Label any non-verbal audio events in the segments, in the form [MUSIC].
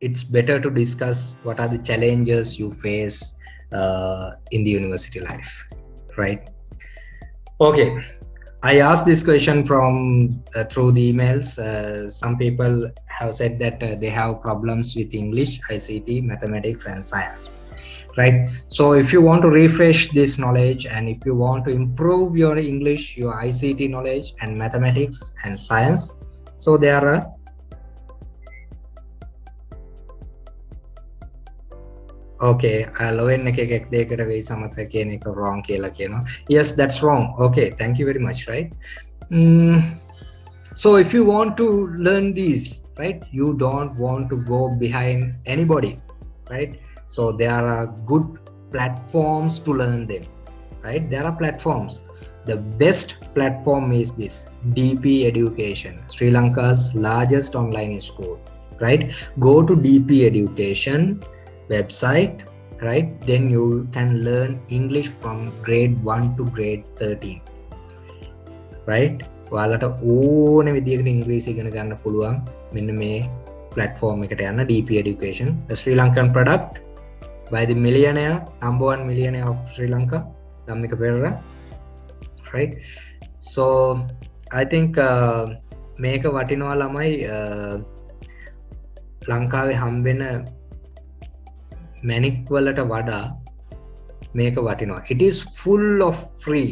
it's better to discuss what are the challenges you face uh, in the university life, right? Okay, I asked this question from uh, through the emails. Uh, some people have said that uh, they have problems with English, ICT, mathematics, and science. Right. So if you want to refresh this knowledge and if you want to improve your English, your ICT knowledge, and mathematics and science, so there are okay ලොවෙන් එක එකක් දෙකට වෙයි සමත කියන එක wrong කියලා කියනවා yes that's wrong okay thank you very much right mm, so if you want to learn these right you don't want to go behind anybody right so there are good platforms to learn them right there are platforms the best platform is this dp education sri lanka's largest online school right go to dp education website right? Then you can learn english from grade 1 to grade 13 right? ඔයාලට ඕන විදිකට ඉංග්‍රීසි ඉගෙන ගන්න පුළුවන් මෙන්න මේ platform එකට යන්න DP education. The Sri Lankan product by the millionaire number one millionaire of Sri Lanka Dhammika Perera right? So I think uh, මේක වටිනවා ළමයි uh, ලංකාවේ හම්බෙන මැනික් වලට වඩා මේක වටිනවා it is full of free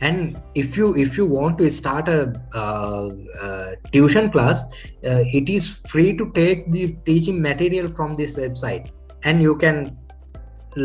and if you if you want to start a uh, uh, tuition class uh, it is free to take the teaching material from this website and you can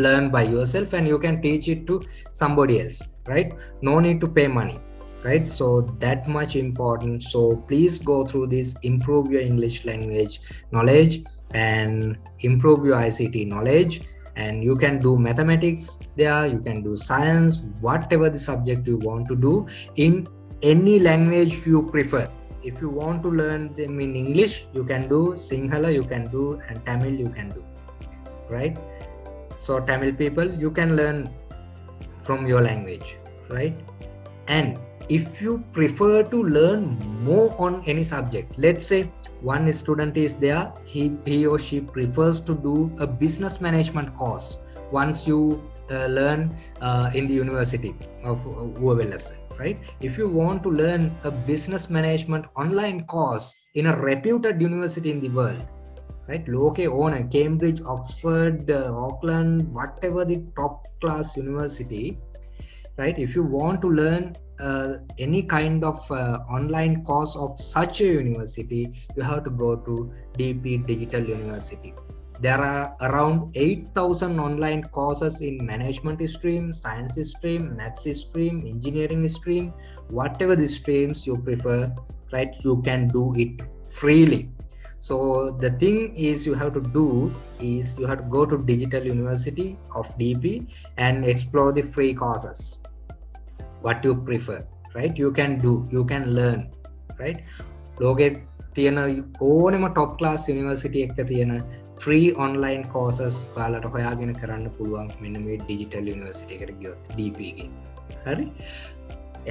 learn by yourself and you can teach it to somebody else right no need to pay money right? So that much important. So please go through this improve your english language knowledge and improve your ict knowledge. And you can do mathematics there you can do science whatever the subject you want to do in any language you prefer. If you want to learn them in english you can do sinhala you can do and tamil you can do right? So tamil people you can learn from your language right? And if you prefer to learn more on any subject let's say one student is there he, he or she prefers to do a business management course once you uh, learn uh, in the university of UWLS, right? If you want to learn a business management online course in a reputed university in the world right? Loke on cambridge oxford uh, auckland whatever the top class university right? If you want to learn uh, any kind of uh, online course of such a university you have to go to dp digital university. There are around 8000 online courses in management stream science stream maths stream engineering stream. Whatever the streams you prefer right you can do it freely. So the thing is you have to do is you have to go to digital university of dp and explore the free courses what you prefer right? You can do you can learn right? ලෝකෙ තියෙන ඕනෙම top ලාස් යනිවර්සිටිය එක තියෙන free online causes කාලට හොයාගෙන කරන්න පුළුවන් මෙන්න මේ ඩිජිටල් යනිවර්සිට එකට ගියොත් ඩපගේ හරි?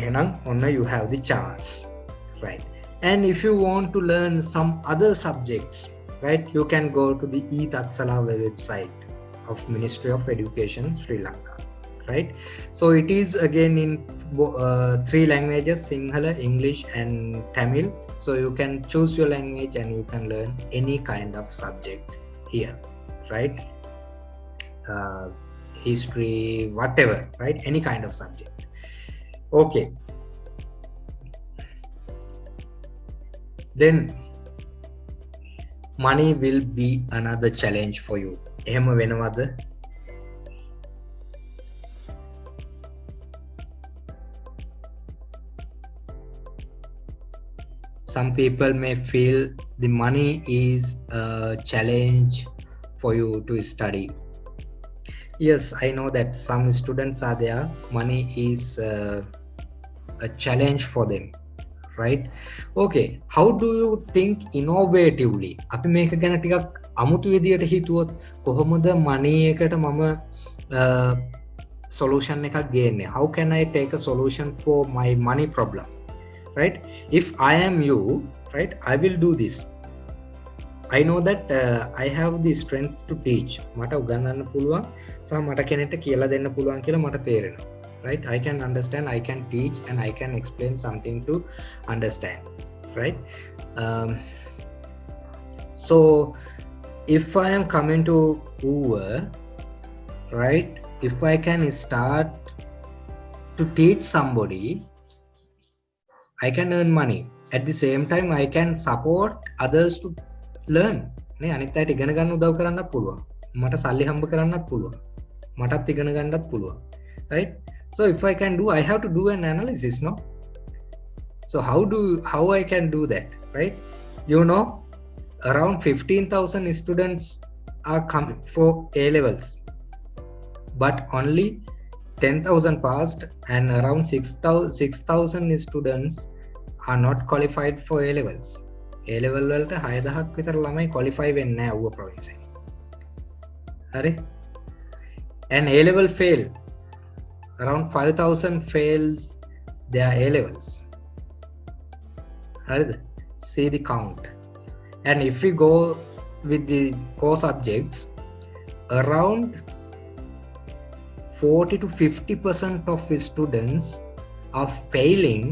එහෙනම් ඔන්න you have the chance right? And if you want to learn some other subjects right you can go to the e taksala website of ministry of education sri lanka. right so it is again in uh, three languages sinhala english and tamil so you can choose your language and you can learn any kind of subject here right uh, history whatever right any kind of subject okay then money will be another challenge for you එහෙම වෙනවද Some people may feel the money is a challenge for you to study. Yes i know that some students are there. Money is uh, a challenge for them right? Okay how do you think innovatively? අපි මේක ගැන ටිකක් අමුතු විදියට හිතුවොත් කොහොමද මනී එකට මම uh, solution එකක් ගේන්නේ? How can i take a solution for my money problem? right if i am you right i will do this I know that uh, I have the strength to teach මට උගන්නන්න පුළුවන් සහ මට කෙනෙට කියලා දෙන්න පුළුවන් කියලා මට තේරෙනවා right I can understand I can teach and I can explain something to understand right um, so if I am coming to Uber right if I can start to teach somebody I can earn money. At the same time I can support others to learn නේ අනිත් අයට ඉගෙන ගන්න උදව් කරන්නත් පුළුවන්. මට සල්ලි හම්බ කරන්නත් පුළුවන්. මටත් ඉගෙන ගන්නත් පුළුවන්. Right? So if i can do i have to do an analysis no? So how do how i can do that? Right? You know around 15000 students are coming for a levels. But only 10000 passed and around 6000 6000 students are not qualified for a levels A level වලට හයදහක් විතර ළමයි qualify වෙන්න ඇව්ව ප්‍රවින්ස හරි and A level fail around 5000 fails their A levels හරිද see the count and if we go with the core subjects around 40 to 50 percent of students are failing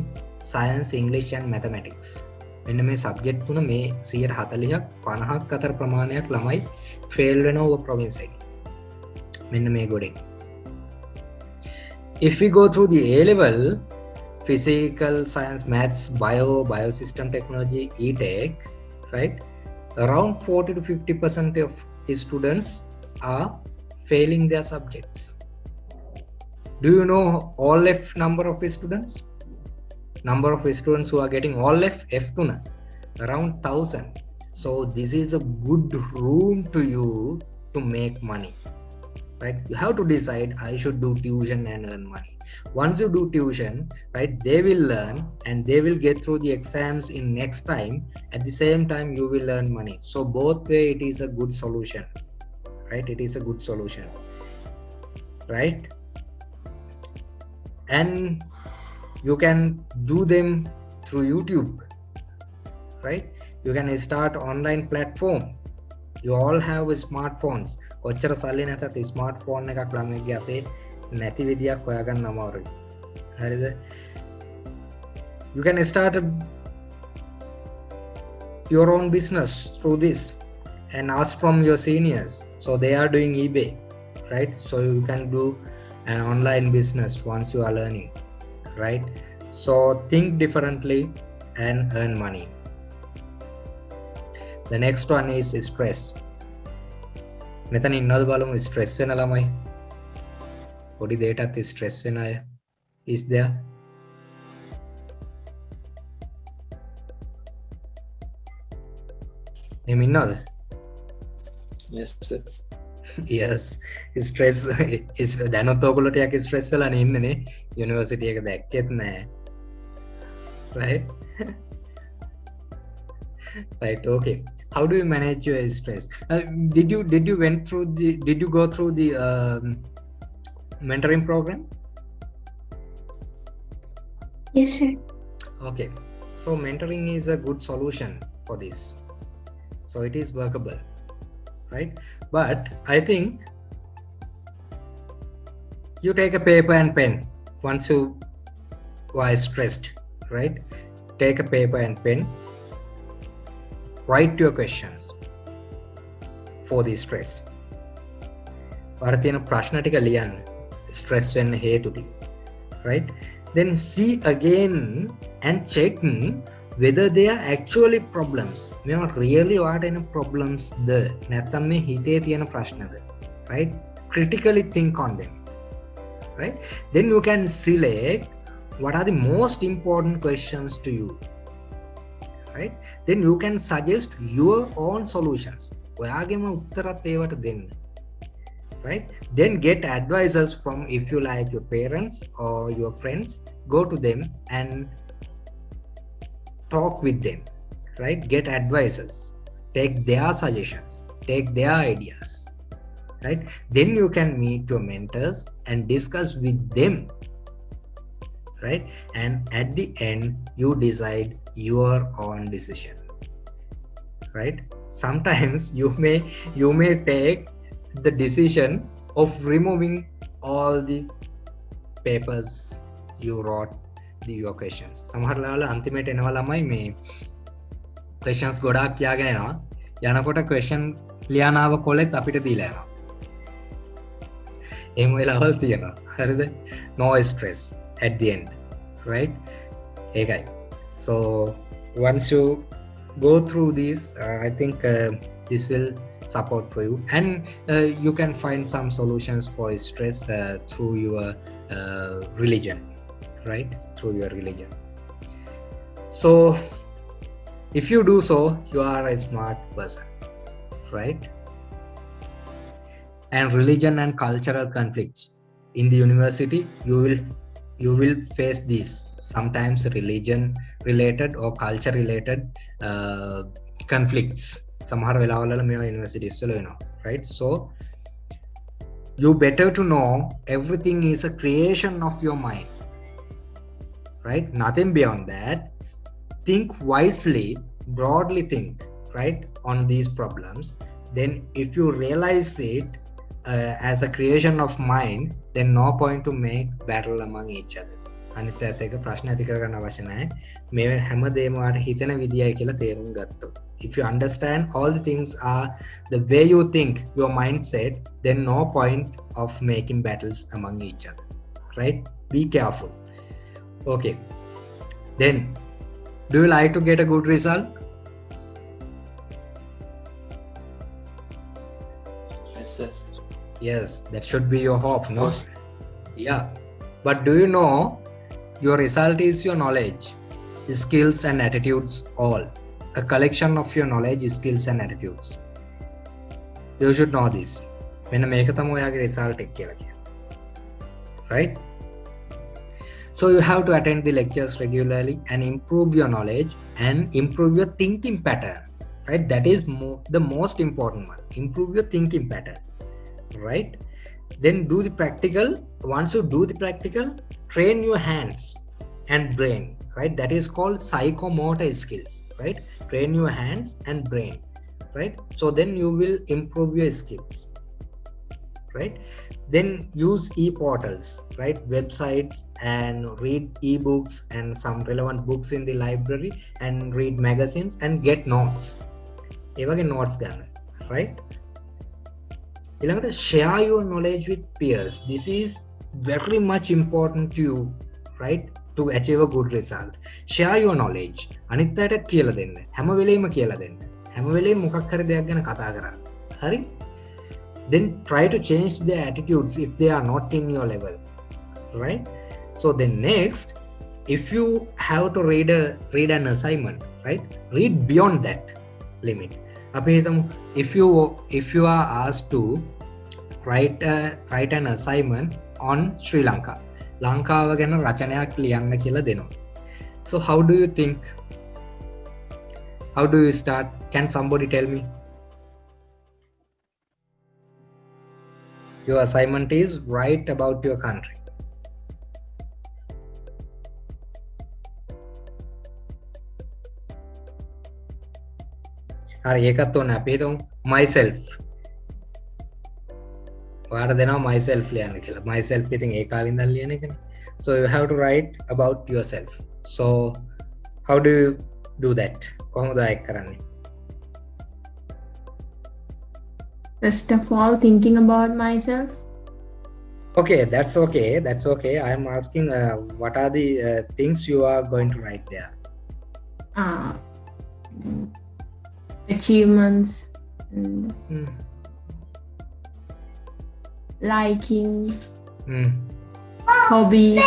science english and mathematics මෙන්න මේ subject තුන මේ සියට හතලියක් පණහක් අතර ප්‍රමාණයක් ළමයි fail වෙන ඕ ප්‍රවින්සකි මෙන්න මේ ගොඩෙන් if we go through the A level physical science maths bio biosystem technology e-tech right around 40 to 50 percent of students are failing their subjects do you know all f number of students number of students who are getting all F, F tuna, around 1000. So this is a good room to you to make money. Right? You have to decide I should do tuition and earn money. Once you do tuition, right, they will learn and they will get through the exams in next time. At the same time, you will earn money. So both way it is a good solution. Right? It is a good solution. Right? And you can do them through youtube right you can start online platform you all have smartphones කොච්චර සල්ලි නැතත් smartphone එකක් ළමගේ අතේ නැති විදියක් හොයාගන්න අමාරුයි හරිද you can start a, your own business through this and ask from your seniors so they are doing ebay right so you can do an online business once you are learning right so think differently and earn money the next one is stress මෙතන ඉන්නවද බලමු stress වෙන ළමයි පොඩි දෙයටත් stress වෙන අය is there එහෙම ඉන්නවද yes sir යස් ස්ට්‍රෙස් දැනොත් ඕකුලට යක් ස්ට්‍රෙස්සලන ඉන්නනේ යුනිවර්සිටිය එක දැක්කෙත් නෑ [LAUGHS] right right okay how do you manage your stress uh, did you did you went through the did you go through the um, mentoring program yes sir okay so mentoring is a good solution for this so it is workable right but i think you take a paper and pen once you are stressed right take a paper and pen write your questions for the stress වර තියෙන ප්‍රශ්න ටික ලියන්න stress වෙන්න හේතුටි right then see again and check whether they are actually problems මේවා really වාට එන problems ද නැත්තම් මේ හිතේ තියෙන ප්‍රශ්නද right critically think on them right then you can select what are the most important questions to you right then you can suggest your own solutions ඔයාගේම උත්තරත් ඒවට දෙන්න right then get advisors from if you like your parents or your friends go to them and talk with them right? Get advices take their suggestions. Take their ideas right? Then you can meet your mentors and discuss with them right? And at the end you decide your own decision right? Sometimes [LAUGHS] you may you may take the decision of removing all the papers you wrote the your questions සමහරලාල අන්තිමට එනවා ළමයි මේ questions ගොඩක් කියාගෙනවා යනකොට question ලියානාව කොලෙත් අපිට දීලෑනවා එම වෙලාවල් තියෙනවා. හරිද? No stress at the end right? ඒකයි. So once you go through this uh, i think uh, this will support for you. And uh, you can find some solutions for stress uh, through your uh, religion. right through your religion. So if you do so you are a smart person right? And religion and cultural conflicts in the university you will you will face these. Sometimes religion related or culture related uh, conflicts. Somehow you know right? So you better to know everything is a creation of your mind right nothing beyond that think wisely broadly think right on these problems then if you realize it uh, as a creation of mind then no point to make battle among each other අනිත් ඇත එක ප්‍රශ්න ඇති කරගන්න අවශ්‍ය නැහැ මේ හැම දේමවාට හිතන විදියි කියලා තේරුම් ගත්තු if you understand all the things are the way you think your mindset then no point of making battles among each other right be careful okay then do you like to get a good result yes sir yes that should be your hope no yeah but do you know your result is your knowledge skills and attitudes all a collection of your knowledge skills and attitudes you should know this when මේක තම ඔයාගේ result එක කියලා කියන්නේ right So you have to attend the lectures regularly and improve your knowledge and improve your thinking pattern right? That is mo- the most important one improve your thinking pattern right? Then do the practical once you do the practical train your hands and brain right? That is called psychomotor skills right? Train your hands and brain right? So then you will improve your skills right? Then use e-portals right? Websites and read ebooks and some relevant books in the library and read magazines and get notes. even notes gonna right? ඊළඟට share your knowledge with peers. This is very much important to you right? To achieve a good result. Share your knowledge. අනිත් අයට කියලා දෙන්න. හැම වෙලේම කියලා දෙන්න. හැම වෙලේ මොකක් හරි දෙයක් ගැන කතා කරන්න. හරි? then try to change their attitudes if they are not in your level right so then next if you have to read a read an assignment right read beyond that limit අපි if you if you are asked to write a, write an assignment on Sri Lanka ලංකාව ගැන රචනයක් ලියන්න කියලා දෙනවා so how do you think how do you start can somebody tell me Your assignment is write about your country. හරි ඒකත් ඕන අපේ තුම් myself. වාට දෙනවා myself ලියන්න කියලා. myself ඉතින් ඒ කාලින්දල් ලියන එකන. So you have to write about yourself. So how do you do that? කොහොමද අයෙක් කරන්නේ? First of all, thinking about myself. okay that's okay that's okay i'm asking uh, what are the uh, things you are going to write there Uh, achievements and mm. likings, Mm. hobbies.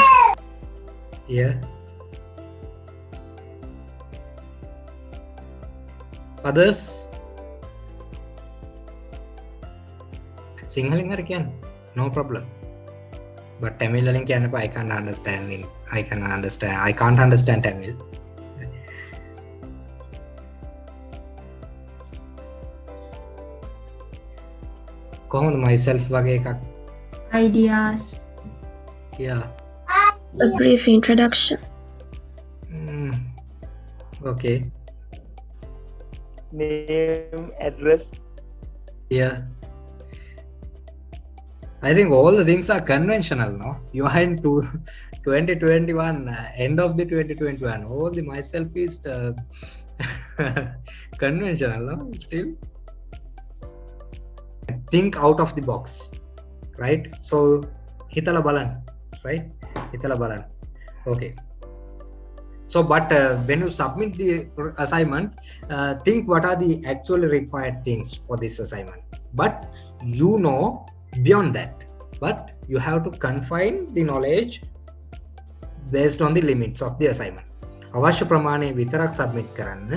yeah others සිංහලින් හරි කියන්න no problem but tamil වලින් කියන්න එපා I can't understand in I can understand I can't understand Tamil කොහොමද myself වගේ එකක් ideas, yeah A brief introduction. mm. okay name, address. Yeah. I think all the things are conventional, no? You are in two, [LAUGHS] 2021, uh, end of the 2021. All the myself is uh, [LAUGHS] conventional, no? Still. Think out of the box, right? So, hitala balan, right? Hitala balan. Okay. So, but uh, when you submit the assignment, uh, think what are the actually required things for this assignment. But you know beyond that but you have to confine the knowledge based on the limits of the assignment අවශ්‍ය ප්‍රමාණය විතරක් submit කරන්න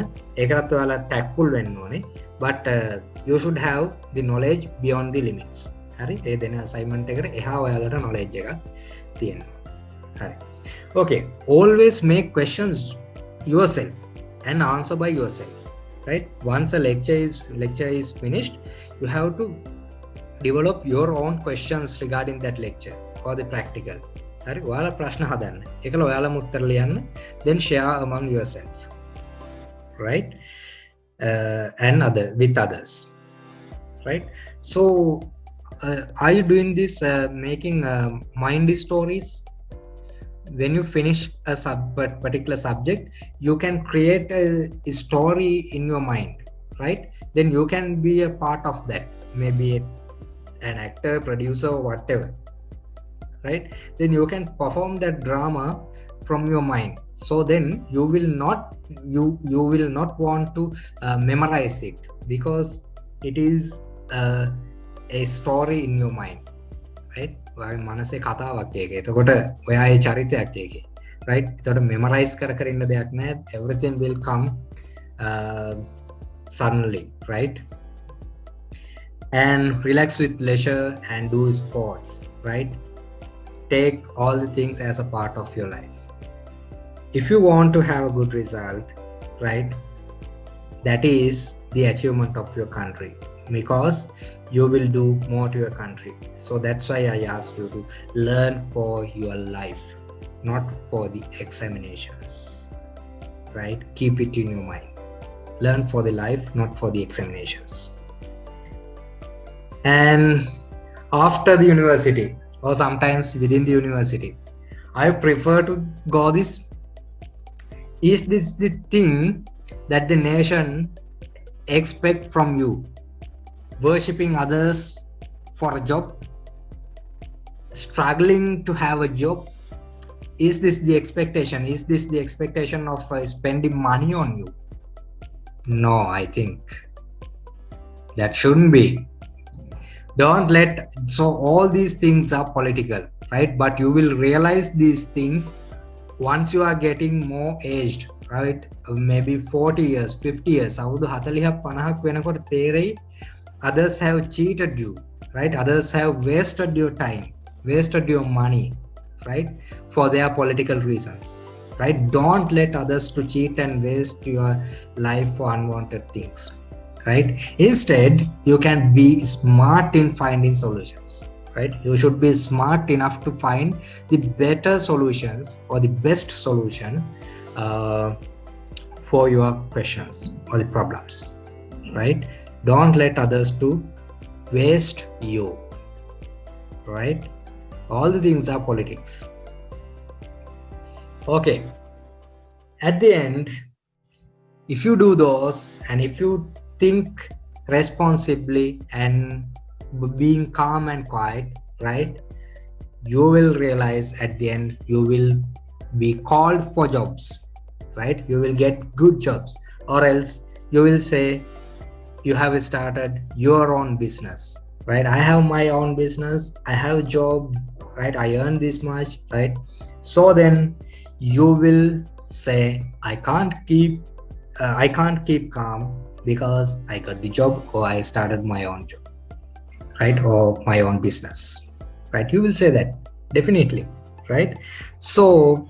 ඒකටත් ඔයාලා ටැක්ෆුල් වෙන්න ඕනේ but uh, you should have the knowledge beyond the limits හරි ඒ දෙන අසයිමන්ට් එකට එහා ඔයාලට knowledge එකක් තියෙනවා හරි okay always make questions yourself and answer by yourself right once a lecture is lecture is finished you have to develop your own questions regarding that lecture or the practical හරි ඔයාලා ප්‍රශ්න හදන්න එකල ඔයාලා මුත්තර ලියන්න then share among yourself right uh, and other with others right so uh, are you doing this uh, making uh, mind stories when you finish a sub particular subject you can create a, a story in your mind right then you can be a part of that maybe an actor producer whatever right? Then you can perform that drama from your mind. So then you will not you you will not want to uh, memorize it because it is uh, a story in your mind right? මනසේ කතාවක් ඒක එතකොට ඔයා ඒ චරිතයක් ඒක right? එතකොට memorize කර කර ඉන්න දෙයක් නැහැ everything will come uh, suddenly right? And relax with leisure and do sports right? Take all the things as a part of your life. If you want to have a good result right that is the achievement of your country because you will do more to your country. So that's why i asked you to learn for your life not for the examinations right? Keep it in your mind. Learn for the life not for the examinations and after the university or sometimes within the university i prefer to go this. Is this the thing that the nation expect from you? Worshipping others for a job? Struggling to have a job? Is this the expectation? Is this the expectation of uh, spending money on you? No i think that shouldn't be don't let so all these things are political right but you will realize these things once you are getting more aged right maybe 40 years 50 years අවුරුදු 40ක් 50ක් වෙනකොට තේරෙයි others have cheated you right others have wasted your time wasted your money right for their political reasons right don't let others to cheat and waste your life for unwanted things right? Instead you can be smart in finding solutions right? You should be smart enough to find the better solutions or the best solution uh, for your questions or the problems right? Don't let others to waste you right? All the things are politics. Okay. At the end if you do those and if you think responsibly and being calm and quiet right? You will realize at the end you will be called for jobs right? You will get good jobs. Or else you will say you have started your own business right? I have my own business. I have a job right? I earn this much right? So then you will say i can't keep uh, i can't keep calm because I got the job or I started my own job, right? Or my own business, right? You will say that definitely, right? So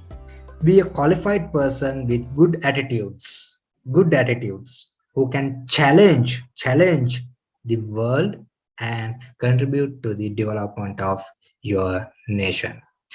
be a qualified person with good attitudes, good attitudes who can challenge, challenge the world and contribute to the development of your nation.